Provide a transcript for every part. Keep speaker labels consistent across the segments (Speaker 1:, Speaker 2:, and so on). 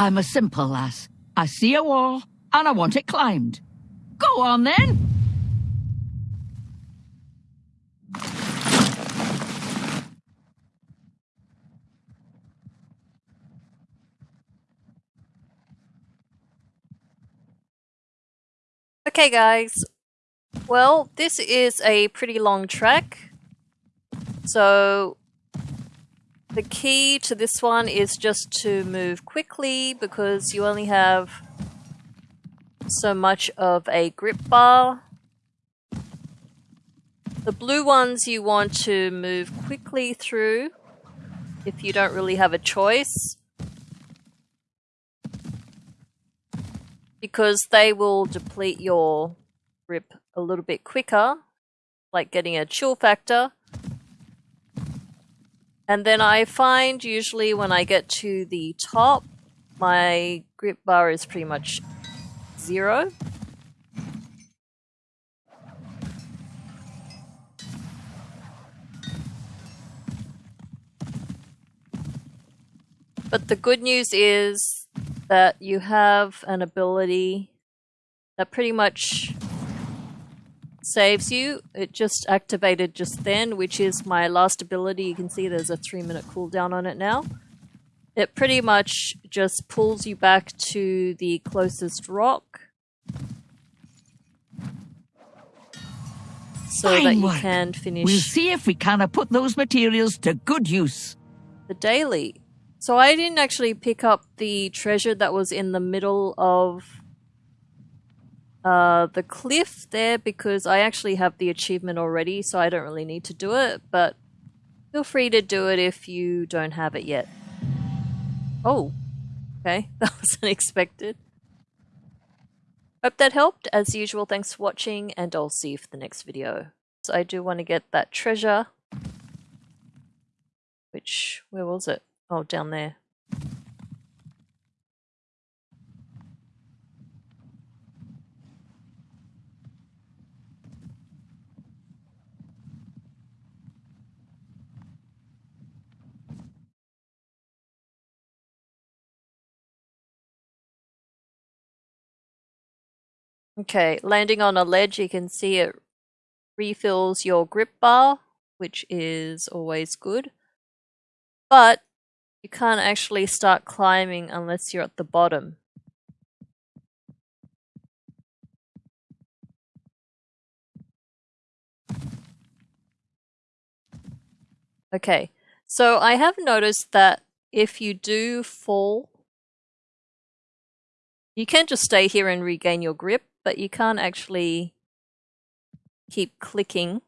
Speaker 1: I'm a simple lass. I see a wall, and I want it climbed. Go on then!
Speaker 2: Okay guys, well this is a pretty long track, so the key to this one is just to move quickly because you only have so much of a grip bar. The blue ones you want to move quickly through if you don't really have a choice. Because they will deplete your grip a little bit quicker, like getting a chill factor. And then I find usually when I get to the top, my grip bar is pretty much zero. But the good news is that you have an ability that pretty much saves you. It just activated just then, which is my last ability. You can see there's a three minute cooldown on it now. It pretty much just pulls you back to the closest rock. So
Speaker 1: Fine
Speaker 2: that you
Speaker 1: work.
Speaker 2: can finish
Speaker 1: We'll see if we can put those materials to good use.
Speaker 2: the daily. So I didn't actually pick up the treasure that was in the middle of uh, the cliff there because I actually have the achievement already, so I don't really need to do it, but feel free to do it if you don't have it yet. Oh, okay, that was unexpected. Hope that helped. As usual, thanks for watching, and I'll see you for the next video. So I do want to get that treasure. Which, where was it? Oh, down there. Okay, landing on a ledge, you can see it refills your grip bar, which is always good. But you can't actually start climbing unless you're at the bottom. Okay, so I have noticed that if you do fall, you can't just stay here and regain your grip, but you can't actually keep clicking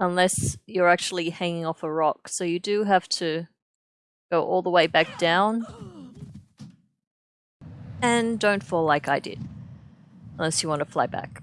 Speaker 2: unless you're actually hanging off a rock. So you do have to go all the way back down. And don't fall like I did. Unless you want to fly back.